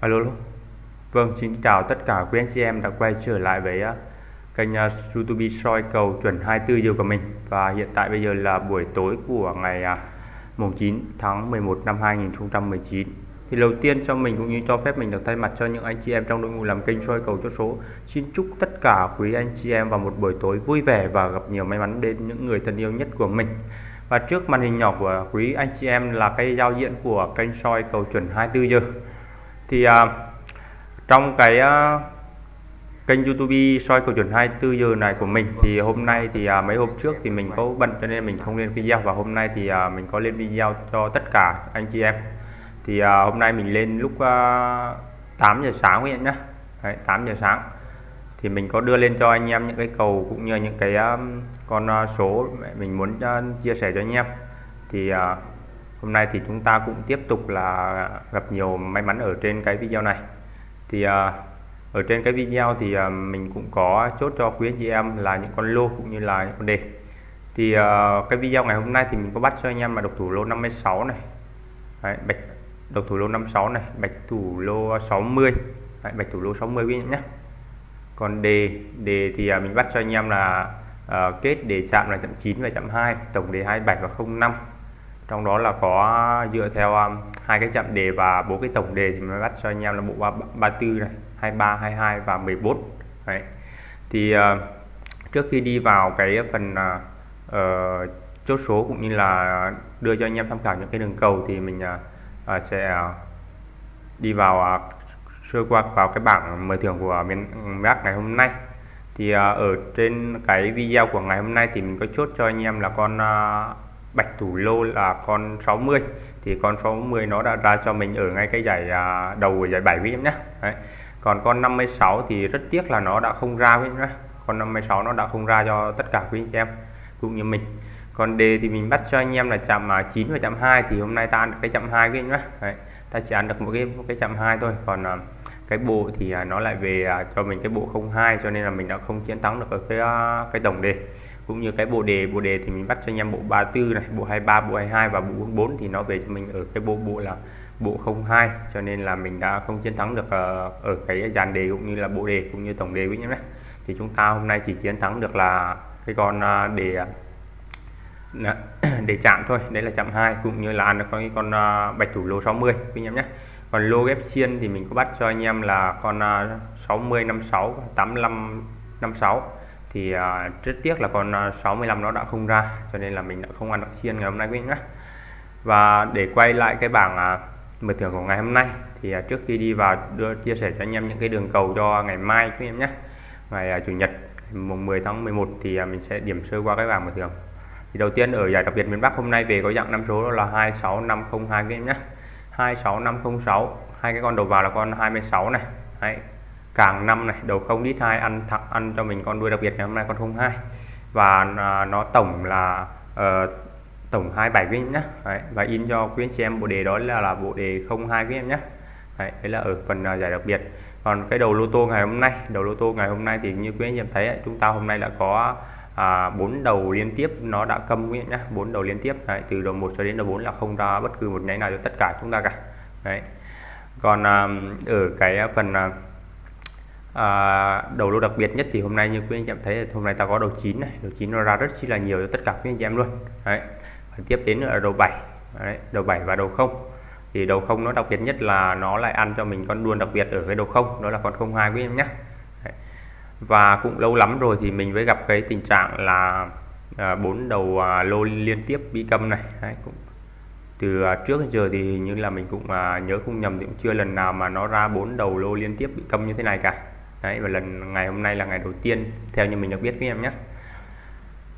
Alo, alo. Vâng, xin chào tất cả quý anh chị em đã quay trở lại với uh, kênh uh, YouTube soi cầu chuẩn 24 giờ của mình. Và hiện tại bây giờ là buổi tối của ngày uh, mùng 9 tháng 11 năm 2019 thì đầu tiên cho mình cũng như cho phép mình được thay mặt cho những anh chị em trong đội ngũ làm kênh soi cầu chốt số xin chúc tất cả quý anh chị em vào một buổi tối vui vẻ và gặp nhiều may mắn đến những người thân yêu nhất của mình. Và trước màn hình nhỏ của quý anh chị em là cái giao diện của kênh soi cầu chuẩn 24 giờ thì uh, trong cái uh, kênh YouTube soi cầu chuẩn 24 giờ này của mình thì hôm nay thì uh, mấy hôm trước thì mình có bận cho nên mình không lên video và hôm nay thì uh, mình có lên video cho tất cả anh chị em. Thì uh, hôm nay mình lên lúc uh, 8 giờ sáng quý nhá. Nhé Đấy, 8 giờ sáng. Thì mình có đưa lên cho anh em những cái cầu cũng như những cái um, con uh, số mình muốn uh, chia sẻ cho anh em. Thì uh, hôm nay thì chúng ta cũng tiếp tục là gặp nhiều may mắn ở trên cái video này. Thì à, ở trên cái video thì à, mình cũng có chốt cho quý anh chị em là những con lô cũng như là những con đề. Thì à, cái video ngày hôm nay thì mình có bắt cho anh em là độc thủ lô 56 này. Đấy, bạch độc thủ lô 56 này bạch thủ lô 60 Đấy, bạch thủ lô 60 quý nhé. Còn đề đề thì mình bắt cho anh em là uh, kết đề chạm là chậm 9 và chậm 2 tổng đề 27 và 05 trong đó là có dựa theo um, hai cái chạm đề và bốn cái tổng đề thì mới bắt cho anh em là bộ 34 này 23 22 và 14 đấy. Thì uh, trước khi đi vào cái phần uh, chốt số cũng như là đưa cho anh em tham khảo những cái đường cầu thì mình uh, sẽ đi vào uh, sơ qua vào cái bảng mở thưởng của miền Bắc ngày hôm nay. Thì uh, ở trên cái video của ngày hôm nay thì mình có chốt cho anh em là con uh, bạch thủ lô là con 60 thì con 60 nó đã ra cho mình ở ngay cái giải à, đầu của giải 7 quý em nhé. Đấy. còn con 56 thì rất tiếc là nó đã không ra với em nhé. Con 56 nó đã không ra cho tất cả quý anh em cũng như mình. Còn đề thì mình bắt cho anh em là chạm à, 9 và chạm 2 thì hôm nay ta ăn được cái chạm 2 với anh nhé. Đấy. ta chỉ ăn được một cái một cái chạm 2 thôi. Còn à, cái bộ thì à, nó lại về à, cho mình cái bộ 02 cho nên là mình đã không chiến thắng được ở cái cái tổng đề cũng như cái bộ đề. Bộ đề thì mình bắt cho anh em bộ 34 này bộ 23 bộ 22 và bộ 44 thì nó về cho mình ở cái bộ bộ là bộ 02 cho nên là mình đã không chiến thắng được ở, ở cái dàn đề cũng như là bộ đề cũng như tổng đề quý nhé. Thì chúng ta hôm nay chỉ chiến thắng được là cái con ờ, đề ờ, để chạm thôi. Đấy là chạm 2 cũng như là à, ăn được cái con bạch thủ lô 60 quý em nhé. Còn lô ghép xiên thì mình có bắt cho anh em là con 60 56 85 56 thì uh, rất tiếc là con à, 65 nó đã không ra cho nên là mình đã không ăn được chiên ngày hôm nay quý nhé. Và để quay lại cái bảng à, uh, mở thưởng của ngày hôm nay thì uh, trước khi đi vào đưa chia sẻ cho anh em những cái đường cầu cho ngày mai quý em nhé. Ngày uh, chủ nhật mùng 10 tháng 11 thì uh, mình sẽ điểm sơ qua cái bảng mở thưởng. Thì đầu tiên ở giải đặc biệt miền Bắc hôm nay về có dạng năm số đó là 26502 quý em nhé. 26506 hai cái con đầu vào là con 26 này. Đấy, càng năm này đầu không đít hai ăn thẳng ăn cho mình con đuôi đặc biệt ngày hôm nay con 02 và à, nó tổng là uh, tổng 27 quý em nhé đấy, và in cho quý anh chị em bộ đề đó là là bộ đề 02 quý em nhé đấy, đấy là ở phần uh, giải đặc biệt. Còn cái đầu lô tô ngày hôm nay đầu lô tô ngày hôm nay thì như quý anh em thấy ấy, chúng ta hôm nay đã có à, bốn đầu liên tiếp nó đã câm quý em nhé bốn đầu liên tiếp. Đấy, từ đầu 1 cho đến đầu 4 là không ra bất cứ một nháy nào cho tất cả chúng ta cả. Đấy. Còn à, ở cái phần à, à, đầu lô đặc biệt nhất thì hôm nay như quý anh chị em thấy hôm nay ta có đầu 9 này. Đầu 9 nó ra rất chi là nhiều cho tất cả quý anh chị em luôn. Đấy. Và tiếp đến là đầu 7 đấy, đầu 7 và đầu không. Thì đầu không nó đặc biệt nhất là nó lại ăn cho mình con đuôn đặc biệt ở cái đầu không đó là con 02 quý em nhé. Đấy. và cũng lâu lắm rồi thì mình mới gặp cái tình trạng là à, bốn à, đầu à, lô liên tiếp bị câm này. Đấy, cũng từ à, trước đến giờ thì như là mình cũng à, nhớ không nhầm thì cũng chưa lần nào mà nó ra bốn đầu lô liên tiếp bị câm như thế này cả đấy, và lần, ngày hôm nay là ngày đầu tiên, theo như mình được biết với em nhé.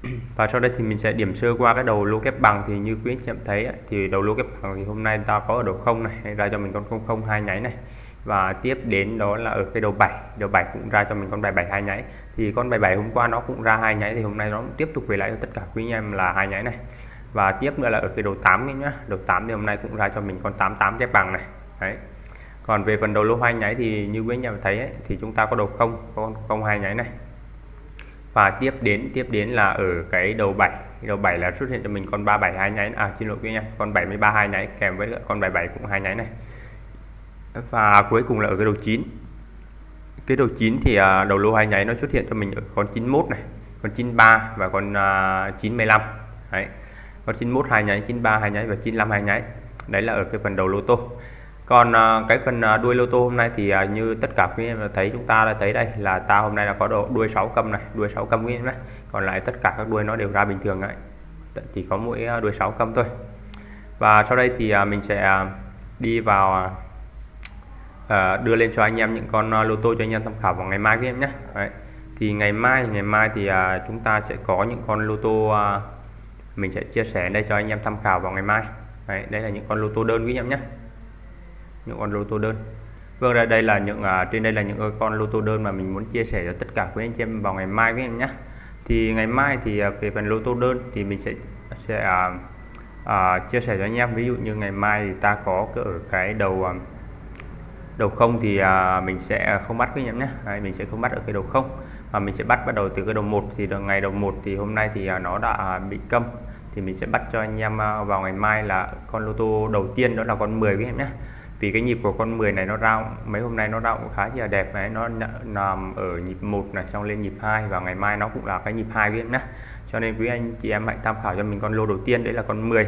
Và sau đây thì mình sẽ điểm sơ qua cái đầu lô kép bằng. Thì như quý anh chị em thấy thì đầu lô kép bằng thì hôm nay ta có ở đầu không này ra cho mình con không không hai nháy này. Và tiếp đến đó là ở cái đầu 7 đầu 7 cũng ra cho mình con bài 7 hai nháy. Thì con bài 7 hôm qua nó cũng ra hai nháy, thì hôm nay nó cũng tiếp tục về lại cho tất cả quý anh em là hai nháy này. Và tiếp nữa là ở cái đầu 8 nhá đầu 8 thì hôm nay cũng ra cho mình con 88 kép bằng này. Đấy còn về phần đầu lô hai nháy thì như quý anh em thấy ấy, thì chúng ta có đầu không có không hai nháy này. Và tiếp đến tiếp đến là ở cái đầu 7 đầu 7 là xuất hiện cho mình con 37 hai nháy. À xin lỗi quý anh em con 73 hai nháy kèm với con 77 cũng hai nháy này. Và cuối cùng là ở cái đầu 9 cái đầu 9 thì à, đầu lô hai nháy nó xuất hiện cho mình ở con 91 này con 93 và con à, uh, 95 đấy. Con 91 hai nháy 93 hai nháy và 95 hai nháy. Đấy là ở cái phần đầu lô tô còn à, cái phần à, đuôi lô tô hôm nay thì à, như tất cả quý em thấy chúng ta đã thấy đây là ta hôm nay là có độ đuôi 6 cầm này đuôi 6 cầm quý em nhé còn lại tất cả các đuôi nó đều ra bình thường đấy. Chỉ có mỗi đuôi 6 cầm thôi. Và sau đây thì mình sẽ đi vào đưa lên cho anh em những con lô tô cho anh em tham khảo vào ngày mai quý em nhé. Đấy. thì ngày mai ngày mai thì chúng ta sẽ có những con lô tô mình sẽ chia sẻ đây cho anh em tham khảo vào ngày mai. Đấy, đây là những con lô tô đơn quý em nhé những con lô tô đơn. Vâng đây, đây là những uh, trên đây là những con lô tô đơn mà mình muốn chia sẻ cho tất cả quý anh chị em vào ngày mai với em nhé. Thì ngày mai thì uh, về phần lô tô đơn thì mình sẽ sẽ uh, uh, chia sẻ cho anh em. Ví dụ như ngày mai thì ta có ở cái đầu uh, đầu không thì uh, mình sẽ không bắt với em nhé. Đấy, mình sẽ không bắt ở cái đầu không mà mình sẽ bắt bắt đầu từ cái đầu một. Thì được ngày đầu một thì hôm nay thì nó đã bị câm. Thì mình sẽ bắt cho anh em vào ngày mai là con lô tô đầu tiên đó là con 10 với em nhé vì cái nhịp của con 10 này nó ra mấy hôm nay nó ra cũng khá là đẹp đấy nó nằm ở nhịp 1 này xong lên nhịp 2 và ngày mai nó cũng là cái nhịp 2 viên em nhé cho nên quý anh chị em hãy tham khảo cho mình con lô đầu tiên đấy là con 10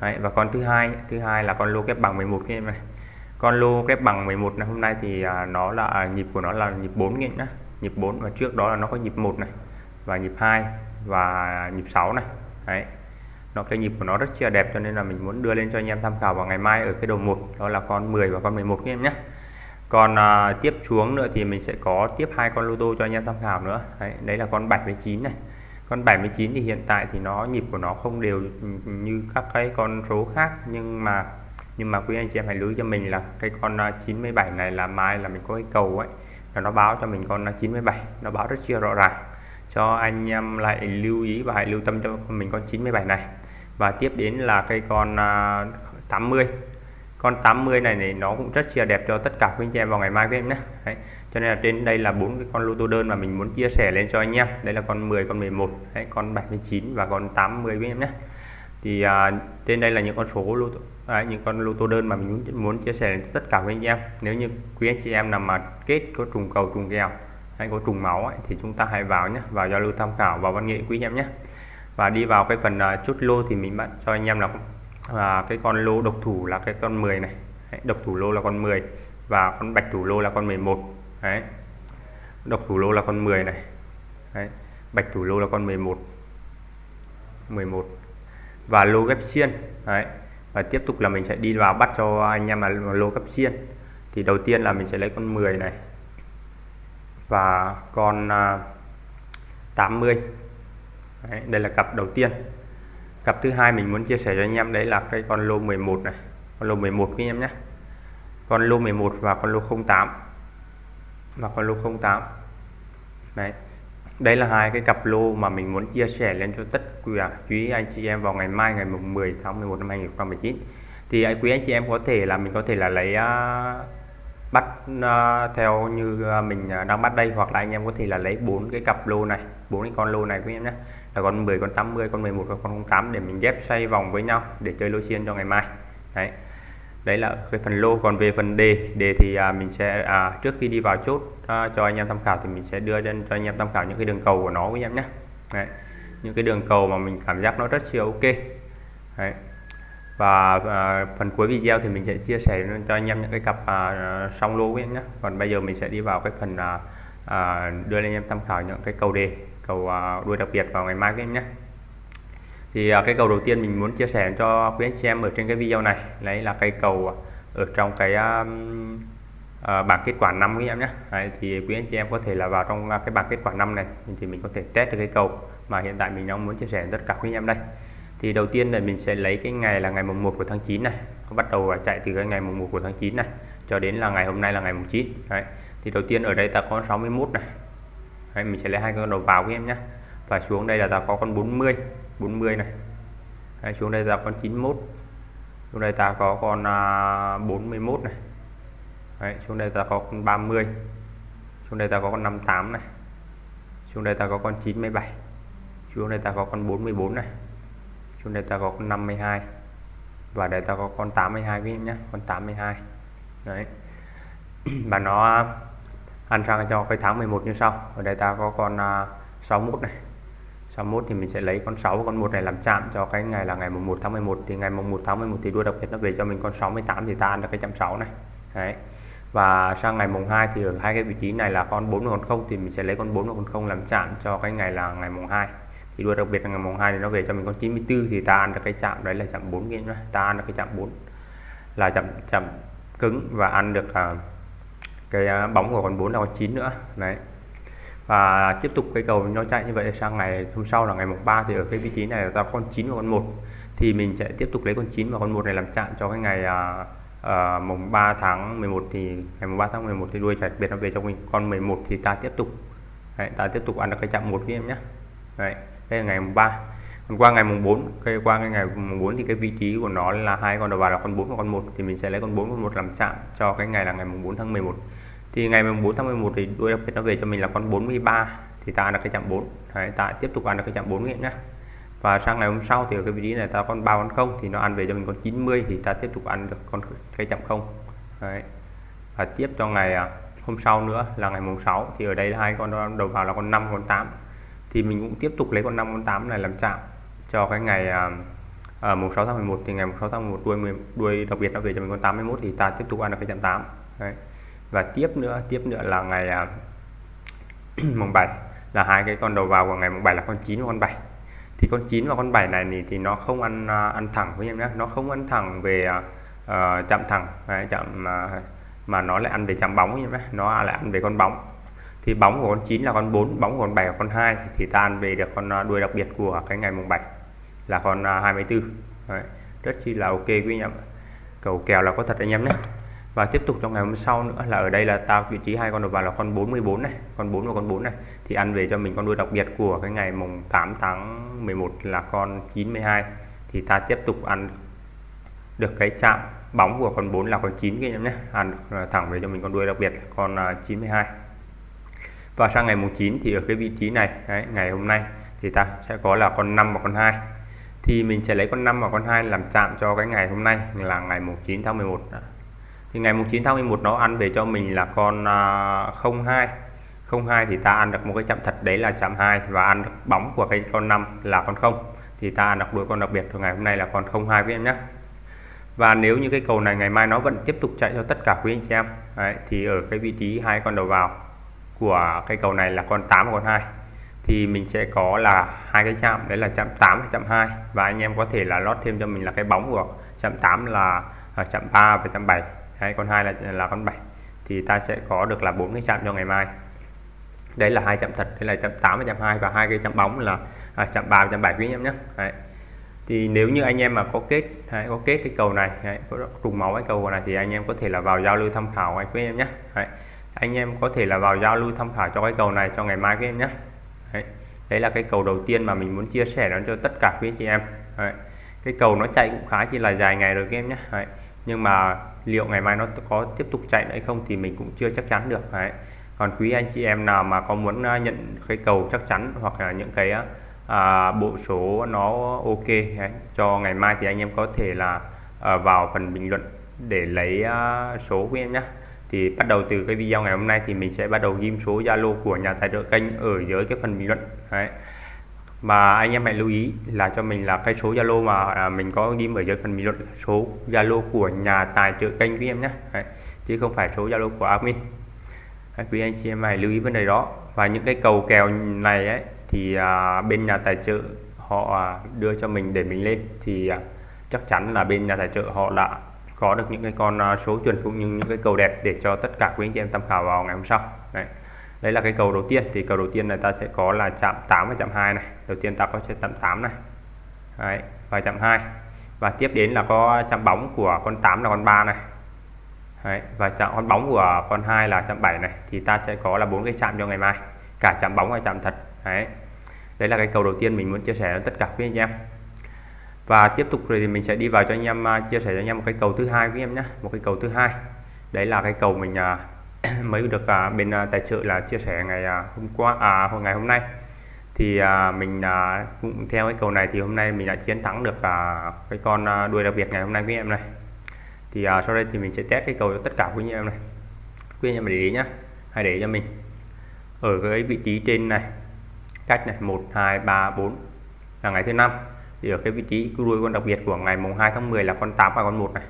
đấy, và con thứ hai thứ hai là con lô kép bằng 11 cái em này con lô kép bằng 11 này hôm nay thì à, nó là à, nhịp của nó là nhịp 4 nghìn nhá. Nhịp 4 và trước đó là nó có nhịp 1 này và nhịp 2 và nhịp 6 này. Đấy nó cái nhịp của nó rất chia đẹp cho nên là mình muốn đưa lên cho anh em tham khảo vào ngày mai ở cái đầu một đó là con 10 và con 11 các em nhé. Còn à, tiếp xuống nữa thì mình sẽ có tiếp hai con lô tô cho anh em tham khảo nữa. Đấy, đấy là con 79 này. Con 79 thì hiện tại thì nó nhịp của nó không đều như các cái con số khác nhưng mà nhưng mà quý anh chị em hãy lưu cho mình là cái con à, 97 này là mai là mình có cái cầu ấy là nó báo cho mình con à, 97 nó báo rất chia rõ ràng. Cho anh em lại lưu ý và hãy lưu tâm cho mình con 97 này và tiếp đến là cây con à, 80 con 80 này thì nó cũng rất chia đẹp cho tất cả quý anh chị em vào ngày mai với em nhé. Đấy. cho nên là trên đây là bốn cái con lô tô đơn mà mình muốn chia sẻ lên cho anh em. Đây là con 10 con 11 Đấy, con 79 và con 80 quý em nhé. Thì à, trên đây là những con số lô tô, à, những con lô tô đơn mà mình muốn, muốn chia sẻ đến tất cả quý anh em. Nếu như quý anh chị em nào mà kết có trùng cầu trùng kèo hay có trùng máu ấy, thì chúng ta hãy vào nhé vào giao lưu tham khảo vào văn nghệ quý anh em nhé và đi vào cái phần uh, chốt lô thì mình bạn cho anh em là uh, cái con lô độc thủ là cái con 10 này Đấy, độc thủ lô là con 10 và con bạch thủ lô là con 11 Đấy. độc thủ lô là con 10 này Đấy. bạch thủ lô là con 11 11 và lô ghép xiên Đấy. và tiếp tục là mình sẽ đi vào bắt cho anh em là lô ghép xiên thì đầu tiên là mình sẽ lấy con 10 này và con à, uh, 80 đấy, đây là cặp đầu tiên. Cặp thứ hai mình muốn chia sẻ cho anh em đấy là cái con lô 11 này. Con lô 11 các anh em nhé. Con lô 11 và con lô 08 và con lô 08 đấy đây là hai cái cặp lô mà mình muốn chia sẻ lên cho tất cả quý anh chị em vào ngày mai ngày 10 tháng 11 năm 2019 thì quý anh chị em có thể là mình có thể là lấy uh, bắt uh, theo như à, mình đang bắt đây hoặc là anh em có thể là lấy bốn cái cặp lô này bốn cái con lô này quý em nhé là con 10 con 80 con 11 và con 08 để mình ghép xoay vòng với nhau để chơi lô xiên cho ngày mai. Đấy. Đấy là cái phần lô. Còn về phần đề đề thì à, mình sẽ à, trước khi đi vào chốt à, cho anh em tham khảo thì mình sẽ đưa lên cho anh em tham khảo những cái đường cầu của nó với em nhé. Đấy. những cái đường cầu mà mình cảm giác nó rất siêu ok. Đấy. và à, phần cuối video thì mình sẽ chia sẻ cho anh em những cái cặp à, song lô với em nhé. Còn bây giờ mình sẽ đi vào cái phần à, à, đưa lên anh em tham khảo những cái cầu đề cầu à, đuôi đặc biệt vào ngày mai các em nhé. Thì à, cái cầu đầu tiên mình muốn chia sẻ cho quý anh chị em ở trên cái video này đấy là cây cầu ở trong cái um, uh, bảng kết quả năm các em nhé. Đấy, thì quý anh chị em có thể là vào trong cái bảng kết quả năm này thì mình có thể test được cái cầu mà hiện tại mình đang muốn chia sẻ tất cả quý anh em đây. Thì đầu tiên là mình sẽ lấy cái ngày là ngày mùng 1 của tháng 9 này bắt đầu chạy từ cái ngày mùng 1 của tháng 9 này cho đến là ngày hôm nay là ngày mùng 9 Đấy. thì đầu tiên ở đây ta có 61 này. Đấy, mình sẽ lấy hai con đầu vào với em nhé và xuống đây là ta có con 40 40 này. Đấy, xuống đây là con 91 xuống đây ta có con à, uh, 41 này. Đấy, xuống đây ta có con 30 xuống đây ta có con 58 này. Xuống đây ta có con 97 xuống đây ta có con 44 này. Xuống đây ta có con 52 và đây ta có con 82 với em nhé con 82 đấy. Và nó ăn sang cho cái tháng 11 như sau. Ở đây ta có con à, uh, 61 này. 61 thì mình sẽ lấy con 6 con 1 này làm chạm cho cái ngày là ngày mùng 1 tháng 11 thì ngày mùng 1 tháng 11 thì đua đặc biệt nó về cho mình con 68 thì ta ăn được cái chạm 6 này. Đấy. Và sang ngày mùng 2 thì ở hai cái vị trí này là con 4 và con 0 thì mình sẽ lấy con 4 và con 0 làm chạm cho cái ngày là ngày mùng 2 thì đua đặc biệt là ngày mùng 2 thì nó về cho mình con 94 thì ta ăn được cái chạm đấy là chạm 4 kia ta ăn được cái chạm 4 là chạm chạm cứng và ăn được uh, cái à, bóng của con 4 là con 9 nữa. Đấy. Và tiếp tục cái cầu nó chạy như vậy sang ngày hôm sau là ngày mùng 3 thì ở cái vị trí này ta con 9 và con 1 thì mình sẽ tiếp tục lấy con 9 và con 1 này làm chạm cho cái ngày uh, uh, mùng 3 tháng 11 thì ngày mùng 3 tháng 11 thì đuôi chạy biệt nó về cho mình. Con 11 thì ta tiếp tục. Đấy, ta tiếp tục ăn được cái chạm một với em nhé đấy đây là ngày mùng 3 còn qua ngày mùng 4 cái qua cái ngày mùng 4 thì cái vị trí của nó là hai con đầu vào là con 4 và con 1 thì mình sẽ lấy con 4 con 1 làm chạm cho cái ngày là ngày mùng 4 tháng 11 thì ngày mùng 4 tháng 11 thì đuôi đặc biệt nó về cho mình là con 43 thì ta ăn được cái chạm 4 đấy, ta tiếp tục ăn được cái chạm 4 nghiệm nhá. Và sang ngày hôm sau thì ở cái vị trí này ta con 3 con 0 thì nó ăn về cho mình con 90 thì ta tiếp tục ăn được con cái chạm 0 đấy. và tiếp cho ngày à, hôm sau nữa là ngày mùng 6 thì ở đây hai con đầu vào là con 5 con 8 thì mình cũng tiếp tục lấy con 5 con 8 này làm chạm cho cái ngày à, à, mùng 6 tháng 11 thì ngày mùng 6 tháng 11 đuôi đuôi đặc biệt nó về cho mình con 81 thì ta tiếp tục ăn được cái chạm 8 đấy và tiếp nữa tiếp nữa là ngày à, mùng 7 là hai cái con đầu vào của ngày mùng 7 là con 9 và con 7 thì con 9 và con 7 này thì, thì nó không ăn à, ăn thẳng với em nhé. Nó không ăn thẳng về uh, chạm thẳng đấy, chạm uh, mà nó lại ăn về chạm bóng nhé. Nó lại ăn về con bóng. Thì bóng của con 9 là con 4 bóng của con 7 là con 2 thì ta ăn về được con đuôi đặc biệt của cái ngày mùng 7 là con 24 đấy, rất chi là ok quý anh em cầu kèo là có thật anh em nhé và tiếp tục trong ngày hôm sau nữa là ở đây là ta vị trí hai con đầu vào là con 44 này con 4 và con 4 này. Thì ăn về cho mình con đuôi đặc biệt của cái ngày mùng 8 tháng 11 là con 92 thì ta tiếp tục ăn được cái chạm bóng của con 4 là con 9 các em nhé. Ăn à, thẳng về cho mình con đuôi đặc biệt là con à, 92 và sang ngày mùng 9 thì ở cái vị trí này đấy, ngày hôm nay thì ta sẽ có là con 5 và con 2 thì mình sẽ lấy con 5 và con 2 làm chạm cho cái ngày hôm nay là ngày mùng 9 tháng 11 thì ngày 9 tháng 11 nó ăn về cho mình là con uh, 02 02 thì ta ăn được một cái chạm thật đấy là chạm 2 và ăn được bóng của cái con 5 là con 0 thì ta ăn được đuôi con đặc biệt. Của ngày hôm nay là con 02 với em nhé. Và nếu như cái cầu này ngày mai nó vẫn tiếp tục chạy cho tất cả quý anh chị em đấy, thì ở cái vị trí hai con đầu vào của cái cầu này là con 8 và con 2 thì mình sẽ có là hai cái chạm đấy là chạm 8 và chạm 2 và anh em có thể là lót thêm cho mình là cái bóng của chạm 8 là à, chạm 3 và chạm 7 hay con 2 là là con 7 thì ta sẽ có được là bốn cái chạm cho ngày mai. Đấy là hai chạm thật thế là chạm 8 và chạm 2 và hai cái chạm bóng là à, chạm 3 và chạm 7 quý anh em nhé. Đấy. thì nếu như anh em mà có kết hay có kết cái cầu này đấy, có trùng máu cái cầu này thì anh em có thể là vào giao lưu tham khảo anh quý em nhé. Đấy. Anh em có thể là vào giao lưu tham khảo cho cái cầu này cho ngày mai quý em nhé. Đấy. đấy là cái cầu đầu tiên mà mình muốn chia sẻ nó cho tất cả quý chị em. Đấy. cái cầu nó chạy cũng khá chỉ là dài ngày rồi các em nhé. Đấy. nhưng mà liệu ngày mai nó có tiếp tục chạy nữa không thì mình cũng chưa chắc chắn được đấy. còn quý anh chị em nào mà có muốn à, nhận cái cầu chắc chắn hoặc là những cái à, bộ số nó ok đấy, cho ngày mai thì anh em có thể là à, vào phần bình luận để lấy à, số của em nhé thì bắt đầu từ cái video ngày hôm nay thì mình sẽ bắt đầu ghim số Zalo của nhà tài trợ kênh ở dưới cái phần bình luận đấy mà anh em hãy lưu ý là cho mình là cái số Zalo mà à, mình có ghim ở dưới phần bình luận số Zalo của nhà tài trợ kênh quý em nhé. Đấy, chứ không phải số Zalo của admin. Đấy, quý anh chị em hãy lưu ý vấn đề đó. Và những cái cầu kèo này ấy thì à, bên nhà tài trợ họ à, đưa cho mình để mình lên thì à, chắc chắn là bên nhà tài trợ họ đã có được những cái con à, số chuẩn cũng như những cái cầu đẹp để cho tất cả quý anh chị em tham khảo vào ngày hôm sau. Đấy đấy là cái cầu đầu tiên. Thì cầu đầu tiên là ta sẽ có là chạm 8 và chạm 2 này. Đầu tiên ta có chạm 8 này. Đấy, và chạm 2 và tiếp đến là có chạm bóng của con 8 là con 3 này. Đấy, và chạm con bóng của con 2 là chạm 7 này. Thì ta sẽ có là bốn cái chạm cho ngày mai. Cả chạm bóng và chạm thật. Đấy. Đấy là cái cầu đầu tiên mình muốn chia sẻ với tất cả quý anh em. Và tiếp tục rồi thì mình sẽ đi vào cho anh em à, chia sẻ cho anh em một cái cầu thứ hai với em nhé. Một cái cầu thứ hai. Đấy là cái cầu mình à, mới được à, bên à, tài trợ là chia sẻ ngày à, hôm qua à hồi ngày hôm nay. Thì à, mình à, cũng theo cái cầu này thì hôm nay mình đã chiến thắng được à, cái con à, đuôi đặc biệt ngày hôm nay với em này. Thì à, sau đây thì mình sẽ test cái cầu cho tất cả quý anh em này. Quý anh em để ý nhá hãy để cho mình. Ở cái vị trí trên này cách này 1 2 3 4 là ngày thứ năm. Thì ở cái vị trí đuôi con đặc biệt của ngày mùng 2 tháng 10 là con 8 và con 1 này.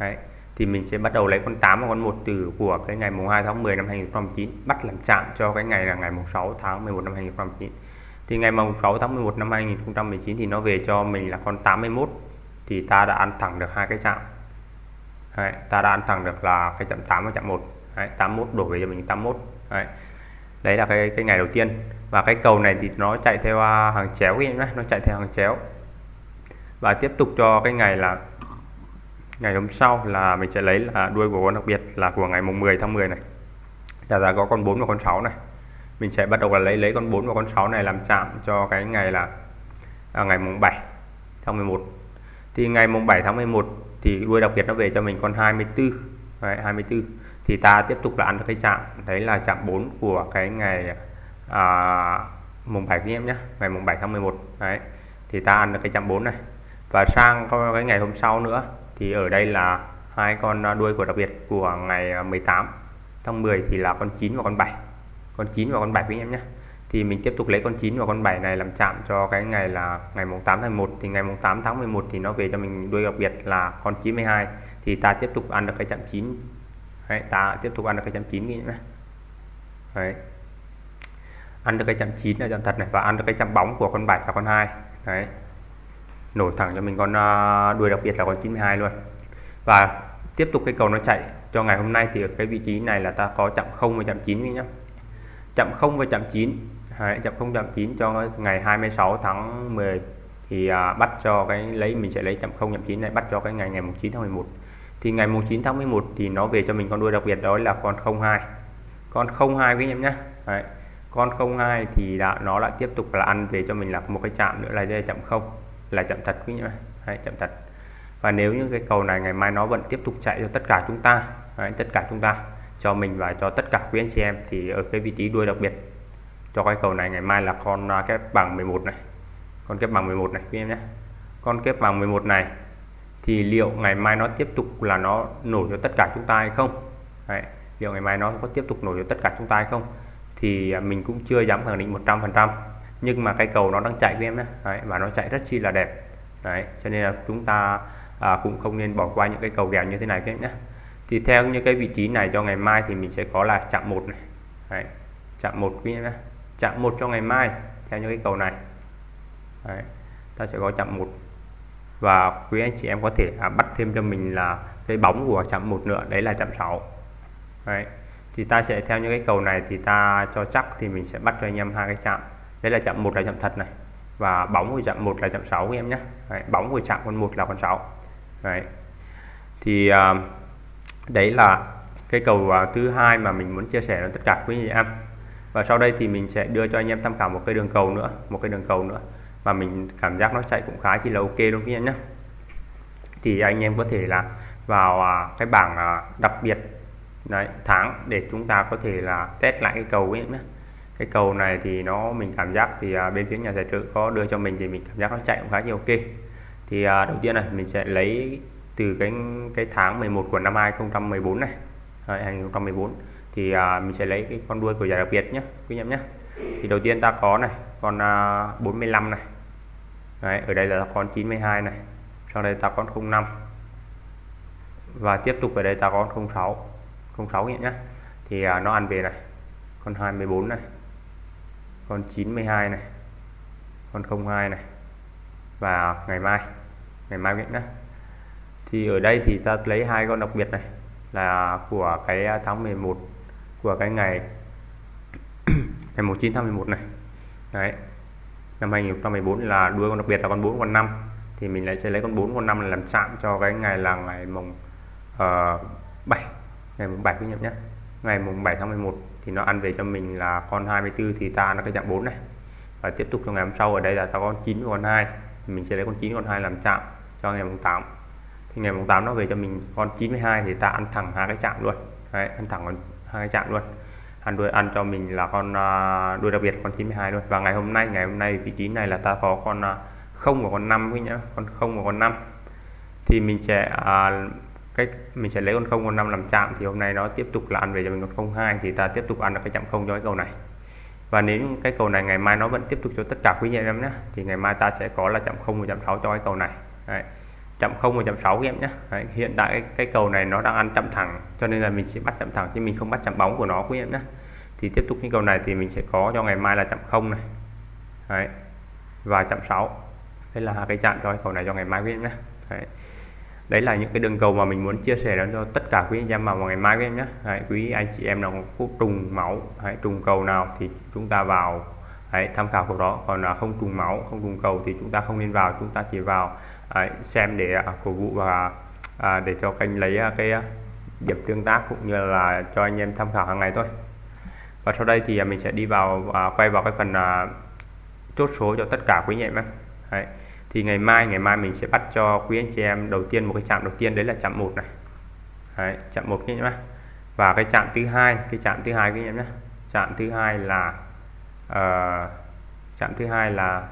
Đấy thì mình sẽ bắt đầu lấy con 8 và con 1 từ của cái ngày mùng 2 tháng 10 năm 2009 bắt làm chạm cho cái ngày là ngày mùng 6 tháng 11 năm 2009 thì ngày mùng 6 tháng 11 năm 2019 thì nó về cho mình là con 81 thì ta đã ăn thẳng được hai cái chạm. Đấy, ta đã ăn thẳng được là cái chạm 8 và chạm 1 Đấy, 81 đổ về cho mình 81 Đấy. đấy là cái cái ngày đầu tiên. Và cái cầu này thì nó chạy theo à, hàng chéo nhé nó chạy theo hàng chéo. Và tiếp tục cho cái ngày là ngày hôm sau là mình sẽ lấy là đuôi của con đặc biệt là của ngày mùng 10 tháng 10 này. Là giá có con 4 và con 6 này. Mình sẽ bắt đầu là lấy lấy con 4 và con 6 này làm chạm cho cái ngày là à, ngày mùng 7 tháng 11 thì ngày mùng 7 tháng 11 thì đuôi đặc biệt nó về cho mình con 24 Đấy, 24 thì ta tiếp tục là ăn cái chạm. Đấy là chạm 4 của cái ngày à, mùng 7 anh em nhé ngày mùng 7 tháng 11 đấy thì ta ăn được cái chạm 4 này. Và sang cái ngày hôm sau nữa thì ở đây là hai con đuôi của đặc biệt của ngày à, 18 tháng 10 thì là con 9 và con 7 con 9 và con 7 với anh em nhé. Thì mình tiếp tục lấy con 9 và con 7 này làm chạm cho cái ngày là ngày mùng 8 tháng 1 thì ngày mùng 8 tháng 11 thì nó về cho mình đuôi đặc biệt là con 92 thì ta tiếp tục ăn được cái chạm 9 Đấy, ta tiếp tục ăn được cái chạm 9 nhé. Đấy. ăn được cái chạm 9 là chạm thật này và ăn được cái chạm bóng của con 7 và con 2 Đấy nổi thẳng cho mình con à, đuôi đặc biệt là con 92 luôn. Và tiếp tục cái cầu nó chạy cho ngày hôm nay thì ở cái vị trí này là ta có chạm 0 và chạm 9 nhé chạm 0 và chạm 9 Đấy, chạm 0 chạm 9 cho ngày 26 tháng 10 thì à, bắt cho cái lấy mình sẽ lấy chạm 0 chạm 9 này bắt cho cái ngày ngày 9 tháng 11 thì ngày 9 tháng 11 thì nó về cho mình con đuôi đặc biệt đó là con 02 con 02 với anh em nhé Đấy. con 02 thì đã, nó lại tiếp tục là ăn về cho mình là một cái chạm nữa là đây chạm 0 là chậm thật quý nhé Đấy, chậm thật. Và nếu như cái cầu này ngày mai nó vẫn tiếp tục chạy cho tất cả chúng ta Đấy, tất cả chúng ta cho mình và cho tất cả quý anh chị em thì ở cái vị trí đuôi đặc biệt cho cái cầu này ngày mai là con à, kép bằng 11 này. Con kép bằng 11 này quý em nhé con kép bằng 11 này thì liệu ngày mai nó tiếp tục là nó nổi cho tất cả chúng ta hay không? Đấy, liệu ngày mai nó có tiếp tục nổi cho tất cả chúng ta hay không? Thì à, mình cũng chưa dám khẳng định 100% nhưng mà cái cầu nó đang chạy với em nhé Đấy, và nó chạy rất chi là đẹp. Đấy, cho nên là chúng ta à, cũng không nên bỏ qua những cái cầu kèo như thế này các em nhé thì theo như cái vị trí này cho ngày mai thì mình sẽ có là chạm một này. Đấy, chạm một quý nhé chạm một cho ngày mai theo những cái cầu này. Đấy, ta sẽ có chạm một. Và quý anh chị em có thể à, bắt thêm cho mình là cái bóng của chạm một nữa đấy là chạm 6 đấy thì ta sẽ theo những cái cầu này thì ta cho chắc thì mình sẽ bắt cho anh em hai cái chạm đây là chạm một là chạm thật này. Và bóng của chạm một là chạm 6 em nhé. Đấy, bóng của chạm con một là con 6 đấy. Thì à, đấy là cái cầu à, thứ hai mà mình muốn chia sẻ với tất cả quý anh em. Và sau đây thì mình sẽ đưa cho anh em tham khảo một cái đường cầu nữa một cái đường cầu nữa mà mình cảm giác nó chạy cũng khá chỉ là ok đúng không nhé. Thì anh em có thể là vào à, cái bảng à, đặc biệt đấy tháng để chúng ta có thể là test lại cái cầu ấy nhé cái cầu này thì nó mình cảm giác thì à, bên phía nhà tài trợ có đưa cho mình thì mình cảm giác nó chạy cũng khá nhiều. Ok. Thì à, đầu tiên này mình sẽ lấy từ cái cái tháng 11 của năm 2014 này. Đấy, 2014 thì à, mình sẽ lấy cái con đuôi của giải đặc biệt nhé quý em nhé thì đầu tiên ta có này con à, 45 này. Đấy, ở đây là con 92 này. Sau đây ta có 05 và tiếp tục ở đây ta có 06 06 nhé thì à, nó ăn về này. Con 24 này con 92 này con 02 này. Và ngày mai ngày mai nhé thì ở đây thì ta lấy hai con đặc biệt này là của cái tháng 11 của cái ngày ngày 19 tháng 11 này. Đấy năm 2014 là đuôi con đặc biệt là con 4 con 5 thì mình lại sẽ lấy con 4 con 5 làm chạm cho cái ngày là ngày mùng ờ, uh, 7 ngày mùng 7 quý nhé ngày mùng 7 tháng 11 thì nó ăn về cho mình là con 24 thì ta nó cái chạm 4 này. Và tiếp tục cho ngày hôm sau ở đây là ta con 9 con 2 thì mình sẽ lấy con 9 con 2 làm chạm cho ngày mùng 8 thì ngày mùng 8 nó về cho mình con 92 thì ta ăn thẳng hai cái chạm luôn. Đấy, ăn thẳng con hai cái chạm luôn. Ăn đuôi ăn cho mình là con à, đuôi đặc biệt con 92 luôn. Và ngày hôm nay ngày hôm nay vị trí này là ta có con uh, không và con 5 với nhá. Con không và con 5 thì mình sẽ uh, cái mình sẽ lấy con không con năm làm chạm thì hôm nay nó tiếp tục là ăn về cho mình con không hai thì ta tiếp tục ăn được cái chạm không cho cái cầu này và nếu cái cầu này ngày mai nó vẫn tiếp tục cho tất cả quý anh em nhé thì ngày mai ta sẽ có là chạm không và chạm sáu cho cái cầu này Đấy. chạm không và chạm sáu em nhé Đấy. hiện tại cái, cái cầu này nó đang ăn chạm thẳng cho nên là mình sẽ bắt chạm thẳng chứ mình không bắt chạm bóng của nó quý em nhé thì tiếp tục cái cầu này thì mình sẽ có cho ngày mai là chạm không này Đấy. và chạm sáu đây là cái chạm cho cái cầu này cho ngày mai quý em nhé Đấy đấy là những cái đường cầu mà mình muốn chia sẻ đến cho tất cả quý anh em vào ngày mai các em nhé. Đấy, quý anh chị em nào có trùng máu hãy trùng cầu nào thì chúng ta vào. Hãy tham khảo cầu đó. Còn là không trùng máu không trùng cầu thì chúng ta không nên vào chúng ta chỉ vào đấy, xem để à, cổ vũ và à, để cho kênh lấy à, cái à, điểm tương tác cũng như là cho anh em tham khảo hàng ngày thôi. Và sau đây thì à, mình sẽ đi vào à, quay vào cái phần à, chốt số cho tất cả quý anh em đấy thì ngày mai ngày mai mình sẽ bắt cho quý anh chị em đầu tiên một cái chạm đầu tiên đấy là chạm một này. Đấy, chạm một nhé và cái chạm thứ hai cái chạm thứ hai các em nhé. Chạm thứ hai là uh, chạm thứ hai là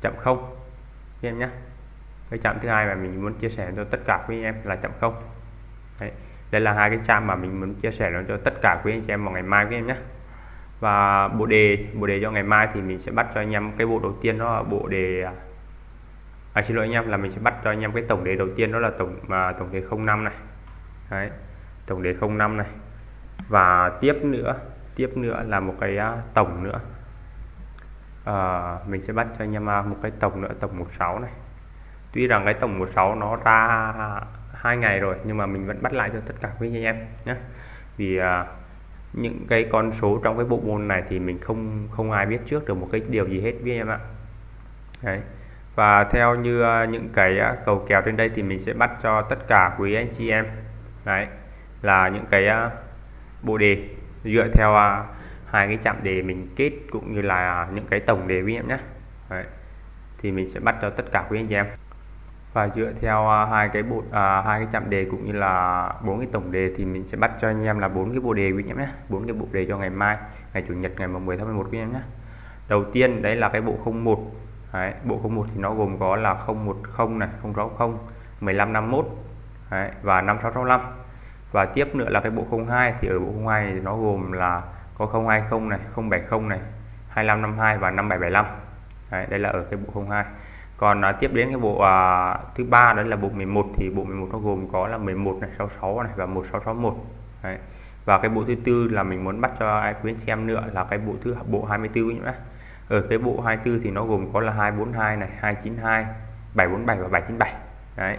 chạm không các em nhé. Cái chạm thứ hai mà mình muốn chia sẻ cho tất cả quý anh em là chạm không. Đấy. đây là hai cái chạm mà mình muốn chia sẻ cho tất cả quý anh chị em vào ngày mai các em nhé và bộ đề bộ đề cho ngày mai thì mình sẽ bắt cho anh em cái bộ đầu tiên đó là bộ đề à, xin lỗi anh em là mình sẽ bắt cho anh em cái tổng đề đầu tiên đó là tổng mà tổng đề 05 này. Đấy, tổng đề 05 này. Và tiếp nữa tiếp nữa là một cái à, tổng nữa. À, mình sẽ bắt cho anh em à, một cái tổng nữa tổng 16 này. Tuy rằng cái tổng 16 nó ra hai ngày rồi nhưng mà mình vẫn bắt lại cho tất cả quý anh em nhé. Vì à, những cái con số trong cái bộ môn này thì mình không không ai biết trước được một cái điều gì hết với em ạ Đấy. và theo như à, những cái à, cầu kèo trên đây thì mình sẽ bắt cho tất cả quý anh chị em, Đấy. là những cái à, bộ đề dựa theo hai cái chạm đề mình kết cũng như là những cái tổng đề quý em nhé Đấy. thì mình sẽ bắt cho tất cả quý anh chị em và dựa theo uh, hai cái bộ uh, hai cái chạm đề cũng như là bốn cái tổng đề thì mình sẽ bắt cho anh em là bốn cái bộ đề quý anh em nhé. Bốn cái bộ đề cho ngày mai ngày chủ nhật ngày 10 tháng 11 quý anh em nhé. Đầu tiên đấy là cái bộ 01 đấy, bộ 01 thì nó gồm có là 010 này 060 1551 đấy, và 5665 và tiếp nữa là cái bộ 02 thì ở bộ 02 thì nó gồm là có 020 này 070 này 2552 và 5775 đấy, đây là ở cái bộ 02 còn à, tiếp đến cái bộ à, thứ ba đó là bộ 11 thì bộ 11 nó gồm có là 11 này 66 này và 1661 Đấy. và cái bộ thứ tư là mình muốn bắt cho ai quyến xem nữa là cái bộ thứ bộ 24 nhé ở ừ, cái bộ 24 thì nó gồm có là 242 này 292 747 và 797 đấy.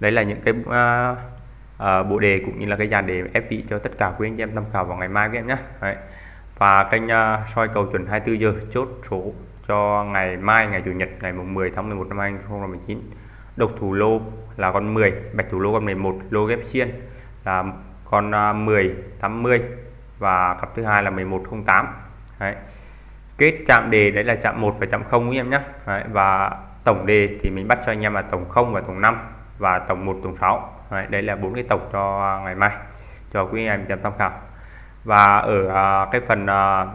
Đấy là những cái uh, uh, bộ đề cũng như là cái dàn đề ép vị cho tất cả quý anh em tham khảo vào ngày mai các em nhé. Đấy. và kênh uh, soi cầu chuẩn 24 giờ chốt số cho ngày mai ngày chủ nhật ngày mùng 10 tháng 11 năm 2019 độc thủ lô là con 10 bạch thủ lô con 11 lô ghép xiên là con à, 10 80 và cặp thứ hai là 1108 đấy. kết chạm đề đấy là chạm 1 và chạm 0 em nhé đấy. và tổng đề thì mình bắt cho anh em là tổng 0 và tổng 5 và tổng 1 tổng 6 đấy. đấy là bốn cái tổng cho ngày mai cho quý em tham khảo và ở à, cái phần uh,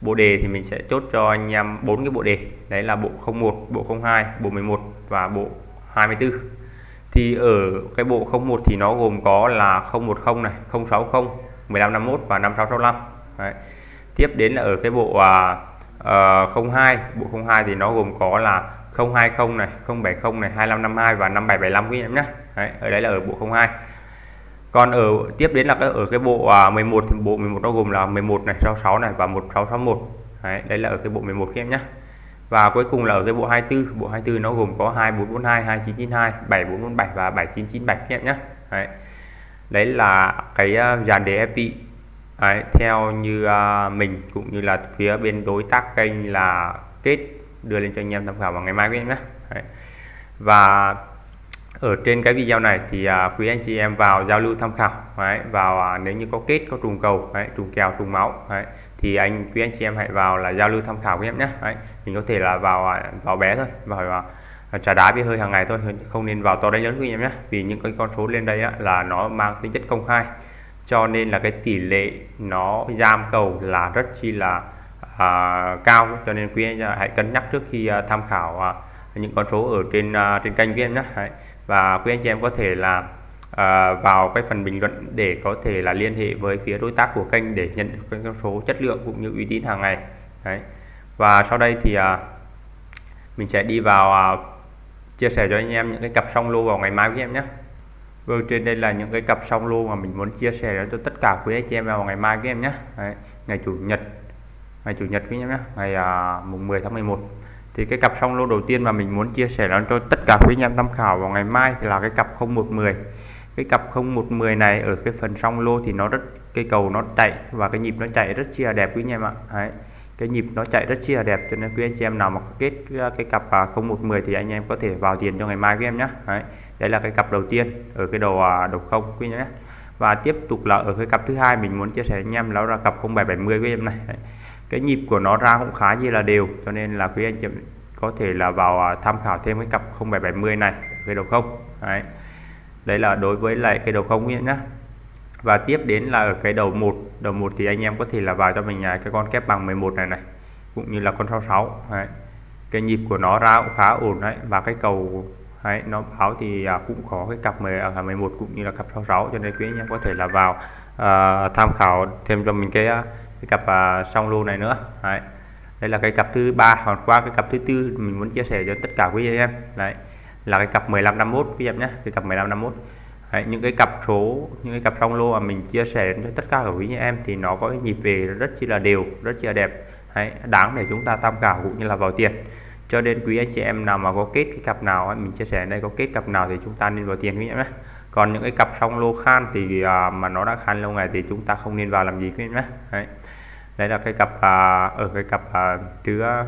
bộ đề thì mình sẽ chốt cho anh em bốn cái bộ đề. Đấy là bộ 01 bộ 02 bộ 11 và bộ 24 thì ở cái bộ 01 thì nó gồm có là 010 này 060 1551 và 5665 đấy. tiếp đến là ở cái bộ à, ờ, uh, 02 bộ 02 thì nó gồm có là 020 này 070 này 2552 và 5775 quý em nhé. Đấy, ở đấy là ở bộ 02 còn ở tiếp đến là cái ở cái bộ à, 11 thì bộ 11 nó gồm là 11 này 66 này và 1661 Đấy, đấy là ở cái bộ 11 các em nhé và cuối cùng là ở cái bộ 24 bộ 24 nó gồm có 2442 2992 7447 và 7997 các em nhé đấy. đấy là cái à, dàn đề FP đấy, theo như uh, mình cũng như là phía bên đối tác kênh là kết đưa lên cho anh em tham khảo vào ngày mai các em nhé đấy. và ở trên cái video này thì à, quý anh chị em vào giao lưu tham khảo đấy, vào à, nếu như có kết có trùng cầu đấy, trùng kèo trùng máu đấy, thì anh quý anh chị em hãy vào là giao lưu tham khảo với em nhé đấy, mình có thể là vào à, vào bé thôi vào à, trà đá với hơi hàng ngày thôi không nên vào to đánh lớn quý em nhé. Vì những cái con số lên đây á, là nó mang tính chất công khai cho nên là cái tỷ lệ nó giam cầu là rất chi là à, cao. Cho nên quý anh hãy cân nhắc trước khi à, tham khảo à, những con số ở trên à, trên kênh với em nhé Đấy và quý anh chị em có thể là à, vào cái phần bình luận để có thể là liên hệ với phía đối tác của kênh để nhận được con số chất lượng cũng như uy tín hàng ngày. Đấy. Và sau đây thì à, mình sẽ đi vào à, chia sẻ cho anh em những cái cặp song lô vào ngày mai với em nhé. Vâng trên đây là những cái cặp song lô mà mình muốn chia sẻ cho tất cả quý anh chị em vào ngày mai với em nhé. Đấy, ngày chủ nhật. Ngày chủ nhật với em nhé ngày à, mùng 10 tháng 11 thì cái cặp song lô đầu tiên mà mình muốn chia sẻ cho tất cả quý anh em tham khảo vào ngày mai thì là cái cặp 0110 cái cặp 0110 này ở cái phần song lô thì nó rất cây cầu nó chạy và cái nhịp nó chạy rất chia đẹp quý anh em ạ. Đấy cái nhịp nó chạy rất chia đẹp cho nên quý anh chị em nào mà kết à, cái cặp à, 0110 thì anh em có thể vào tiền cho ngày mai với em nhé đấy, đấy là cái cặp đầu tiên ở cái đầu à, đầu không quý nhé và tiếp tục là ở cái cặp thứ hai mình muốn chia sẻ anh em đó là cặp 0770 với em này. Đấy cái nhịp của nó ra cũng khá như là đều cho nên là quý anh chị có thể là vào à, tham khảo thêm cái cặp 0770 này cái đầu không. Đấy. Đấy là đối với lại cái đầu không nhé. Và tiếp đến là ở cái đầu một đầu một thì anh em có thể là vào cho mình à, cái con kép bằng 11 này này cũng như là con 66 đấy. cái nhịp của nó ra cũng khá ổn đấy và cái cầu đấy, nó báo thì à, cũng có cái cặp 10 à, 11 cũng như là cặp 66 cho nên quý anh em có thể là vào à, tham khảo thêm cho mình cái cái cặp uh, song lô này nữa. Đấy. đây là cái cặp thứ ba còn qua cái cặp thứ tư mình muốn chia sẻ cho tất cả quý anh em. Đấy. Là cái cặp 1551 quý em nhé. Cái cặp 1551 Đấy, những cái cặp số những cái cặp song lô mà mình chia sẻ cho tất cả các quý anh em thì nó có cái nhịp về rất chi là đều rất chi là đẹp. Đấy, đáng để chúng ta tham khảo cũng như là vào tiền. Cho nên quý anh chị em nào mà có kết cái cặp nào mình chia sẻ đây có kết cặp nào thì chúng ta nên vào tiền quý em nhé. Còn những cái cặp song lô khan thì à, mà nó đã khan lâu ngày thì chúng ta không nên vào làm gì quý em nhé đấy. là cái cặp à, ở cái cặp à, thứ à,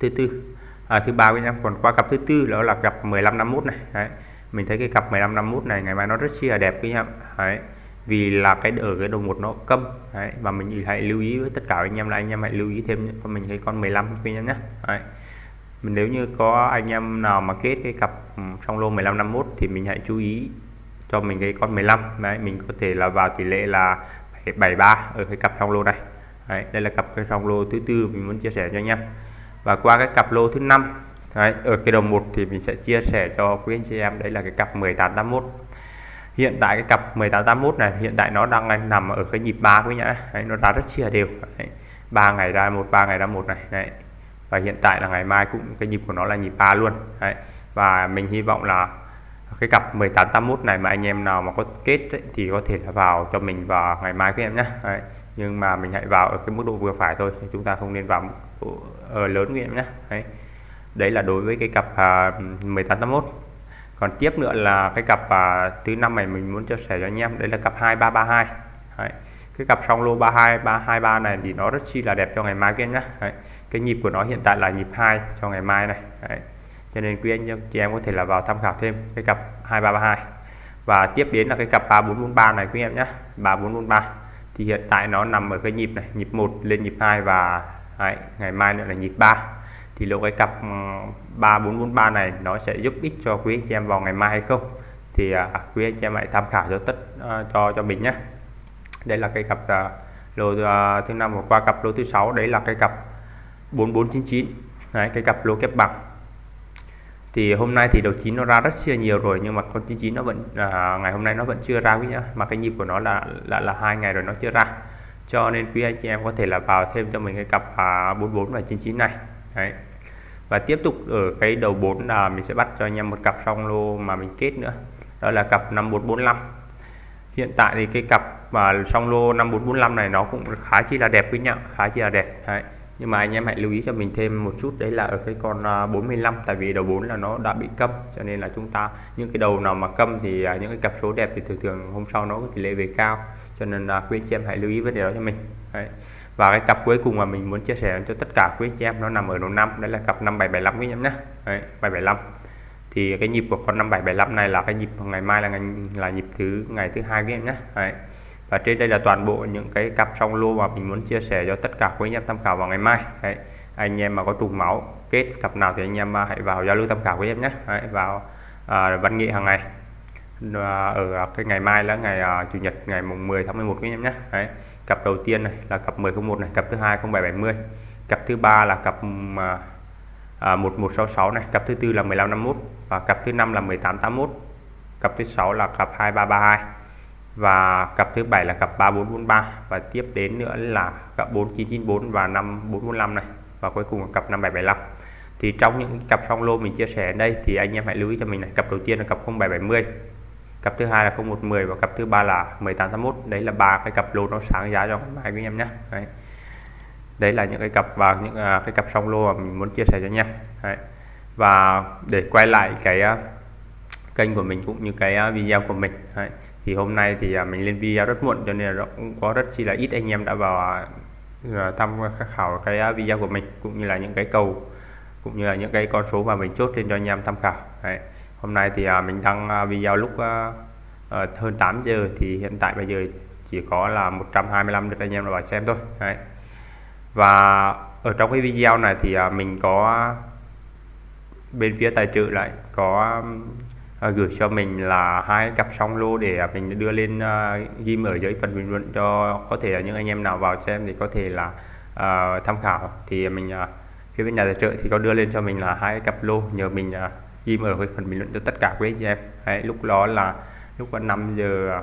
thứ tư à, thứ ba với em còn qua cặp thứ tư đó là cặp 15 51 này đấy mình thấy cái cặp 15 51 này ngày mai nó rất chi là đẹp với em đấy vì là cái ở cái đầu một nó câm đấy. và mình hãy lưu ý với tất cả anh em là anh em hãy lưu ý thêm cho mình cái con 15 với em nhé đấy. mình nếu như có anh em nào mà kết cái cặp ừ, trong lô 15 51 thì mình hãy chú ý cho mình cái con 15 đấy mình có thể là vào tỷ lệ là 73 ở cái cặp trong lô này đấy. đây là cặp cái song lô thứ tư mình muốn chia sẻ cho anh em và qua cái cặp lô thứ năm Đấy, ở cái đầu một thì mình sẽ chia sẻ cho quý anh chị em đấy là cái cặp 1881 hiện tại cái cặp 1881 này hiện tại nó đang nằm ở cái nhịp ba quý nhá đấy, nó ra rất chia đều đấy. 3 ngày ra một 3 ngày ra một này đấy. và hiện tại là ngày mai cũng cái nhịp của nó là nhịp ba luôn đấy. và mình hy vọng là cái cặp 1881 này mà anh em nào mà có kết ấy, thì có thể là vào cho mình vào ngày mai các em nhé nhưng mà mình hãy vào ở cái mức độ vừa phải thôi chúng ta không nên vào mức ở ờ, lớn các em nhé. Đấy. Đấy là đối với cái cặp à, 1881 còn tiếp nữa là cái cặp à, thứ năm này mình muốn chia sẻ cho anh em đấy là cặp 2332 đấy. cái cặp song lô 32 323 này thì nó rất chi là đẹp cho ngày mai kia nhé. Đấy. cái nhịp của nó hiện tại là nhịp 2 cho ngày mai này. Đấy. cho nên quý anh chị em có thể là vào tham khảo thêm cái cặp 2332 và tiếp đến là cái cặp 3443 này quý em nhé. 3443 thì hiện tại nó nằm ở cái nhịp này nhịp 1 lên nhịp 2 và đấy, ngày mai nữa là nhịp 3 thì lúc cái cặp ừ, 3443 này nó sẽ giúp ích cho quý anh chị em vào ngày mai hay không? Thì à, quý anh chị em hãy tham khảo cho tất à, cho cho mình nhé. Đây là cái cặp à, lô à, thứ năm và qua cặp lô thứ sáu. Đấy là cái cặp 4499 đấy, cái cặp lô kép bằng thì hôm nay thì đầu chín nó ra rất chia nhiều rồi nhưng mà con 99 nó vẫn à, ngày hôm nay nó vẫn chưa ra quý nhá. Mà cái nhịp của nó là là là hai ngày rồi nó chưa ra. Cho nên quý anh chị em có thể là vào thêm cho mình cái cặp à, 44 và 99 này. Đấy. Và tiếp tục ở cái đầu 4 là mình sẽ bắt cho anh em một cặp song lô mà mình kết nữa. Đó là cặp 5445 hiện tại thì cái cặp mà song lô 5445 này nó cũng khá chi là đẹp quý nhá. Khá chi là đẹp. Đấy nhưng mà anh em hãy lưu ý cho mình thêm một chút, đấy là ở cái con à, 45 tại vì đầu 4 là nó đã bị câm, cho nên là chúng ta, những cái đầu nào mà câm thì à, những cái cặp số đẹp thì thường thường hôm sau nó có tỷ lệ về cao. Cho nên là quý anh chị em hãy lưu ý vấn đề đó cho mình. Đấy. Và cái cặp cuối cùng mà mình muốn chia sẻ cho tất cả quý chị em nó nằm ở đầu năm, đấy là cặp 5775 quý em nhé 775 thì cái nhịp của con 5775 này là cái nhịp ngày mai là ngày, là nhịp thứ, ngày thứ hai quý em nhé đấy và trên đây là toàn bộ những cái cặp song lô mà mình muốn chia sẻ cho tất cả quý anh em tham khảo vào ngày mai. Đấy. anh em mà có trùng máu kết cặp nào thì anh em à, hãy vào giao lưu tham khảo với em nhé. Đấy, vào à, văn nghệ hàng ngày. À, ở cái ngày mai là ngày à, chủ nhật ngày mùng 10 tháng 11 quý em nhé. Đấy cặp đầu tiên này là cặp 1001 này cặp thứ hai 0770 cặp thứ ba là cặp à, à 1166 này cặp thứ tư là 1551 và cặp thứ năm là 1881 cặp thứ sáu là cặp 2332 và cặp thứ bảy là cặp 3443 và tiếp đến nữa là cặp 4994 và 5445 này. Và cuối cùng là cặp 5775 thì trong những cặp song lô mình chia sẻ ở đây thì anh em hãy lưu ý cho mình này. Cặp đầu tiên là cặp 0770 cặp thứ hai là 0110 và cặp thứ ba là 1881 đấy là ba cái cặp lô nó sáng giá cho ngày mai quý em nhé. Đấy. đấy là những cái cặp và những uh, cái cặp song lô mà mình muốn chia sẻ cho anh em. Đấy. và để quay lại cái uh, kênh của mình cũng như cái uh, video của mình. Đấy thì hôm nay thì à, mình lên video rất muộn cho nên là cũng có rất chi là ít anh em đã vào thăm tham khảo cái video của mình cũng như là những cái cầu, cũng như là những cái con số mà mình chốt lên cho anh em tham khảo đấy. hôm nay thì mình đăng video lúc ờ, hơn 8 giờ thì hiện tại bây giờ chỉ có là 125 được anh em vào xem thôi đấy. và ở trong cái video này thì mình có bên phía tài trợ lại có à, gửi cho mình là hai cặp song lô để mình đưa lên ờ, uh, ghim ở dưới phần bình luận cho có thể là những anh em nào vào xem thì có thể là uh, tham khảo. Thì mình uh, phía bên nhà tài trợ thì có đưa lên cho mình là hai cặp lô nhờ mình uh, ghim ở phần bình luận cho tất cả quý anh em. Đấy, lúc đó là lúc 5 giờ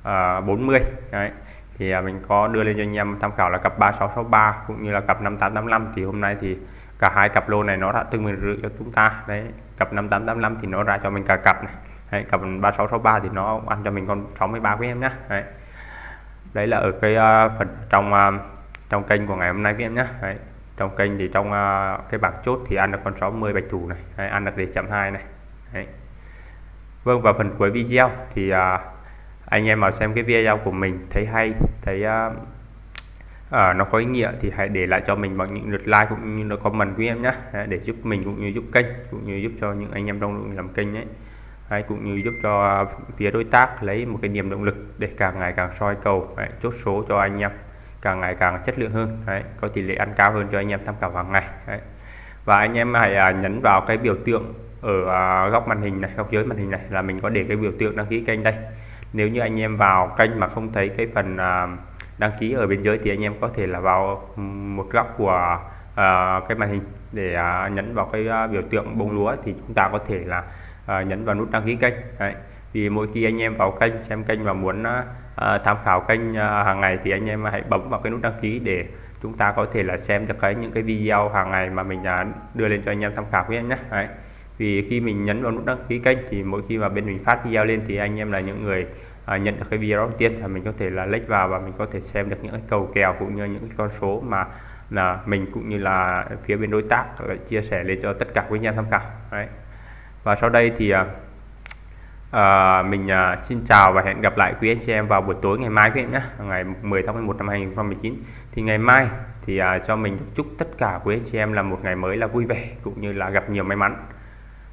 uh, 40 đấy thì mình có đưa lên cho anh em tham khảo là cặp 3663 cũng như là cặp 5885 thì hôm nay thì cả hai cặp lô này nó đã từng mình rưỡi cho chúng ta. Đấy cặp 5885 thì nó ra cho mình cả cặp này. Đấy, cặp 3663 thì nó ăn cho mình con 63 quý em nhé đấy. đấy là ở cái uh, phần trong uh, trong kênh của ngày hôm nay quý em nhé đấy. Trong kênh thì trong uh, cái bảng chốt thì ăn được con 60 bạch thủ này. Đấy, ăn được để chậm 2 này. Đấy. Vâng và phần cuối video thì uh, anh em vào xem cái video của mình thấy hay thấy uh, uh, nó có ý nghĩa thì hãy để lại cho mình bằng những lượt like cũng như là comment quý em nhé. Để giúp mình cũng như giúp kênh cũng như giúp cho những anh em trong làm kênh ấy. Hay cũng như giúp cho phía đối tác lấy một cái niềm động lực để càng ngày càng soi cầu đấy, chốt số cho anh em càng ngày càng chất lượng hơn. Đấy, có tỷ lệ ăn cao hơn cho anh em tham khảo hàng ngày. Đấy. và anh em hãy à, nhấn vào cái biểu tượng ở à, góc màn hình này góc dưới màn hình này là mình có để cái biểu tượng đăng ký kênh đây. Nếu như anh em vào kênh mà không thấy cái phần à, đăng ký ở bên dưới thì anh em có thể là vào một góc của uh, cái màn hình để uh, nhấn vào cái uh, biểu tượng bông lúa thì chúng ta có thể là uh, nhấn vào nút đăng ký kênh đấy. vì mỗi khi anh em vào kênh xem kênh và muốn uh, tham khảo kênh uh, hàng ngày thì anh em hãy bấm vào cái nút đăng ký để chúng ta có thể là xem được cái những cái video hàng ngày mà mình uh, đưa lên cho anh em tham khảo với em nhé Đấy. vì khi mình nhấn vào nút đăng ký kênh thì mỗi khi mà bên mình phát video lên thì anh em là những người à, nhận được cái video đầu tiên và mình có thể là lách vào và mình có thể xem được những cái cầu kèo cũng như những cái con số mà là mình cũng như là phía bên đối tác chia sẻ lên cho tất cả quý anh em tham khảo Đấy. và sau đây thì à, à, mình à, xin chào và hẹn gặp lại quý anh chị em vào buổi tối ngày mai quý em nhé ngày 10 tháng 11 năm 2019 thì ngày mai thì à, cho mình chúc tất cả quý anh chị em là một ngày mới là vui vẻ cũng như là gặp nhiều may mắn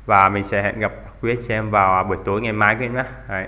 và mình sẽ hẹn gặp quý anh chị em vào buổi tối ngày mai quý em nhé Đấy.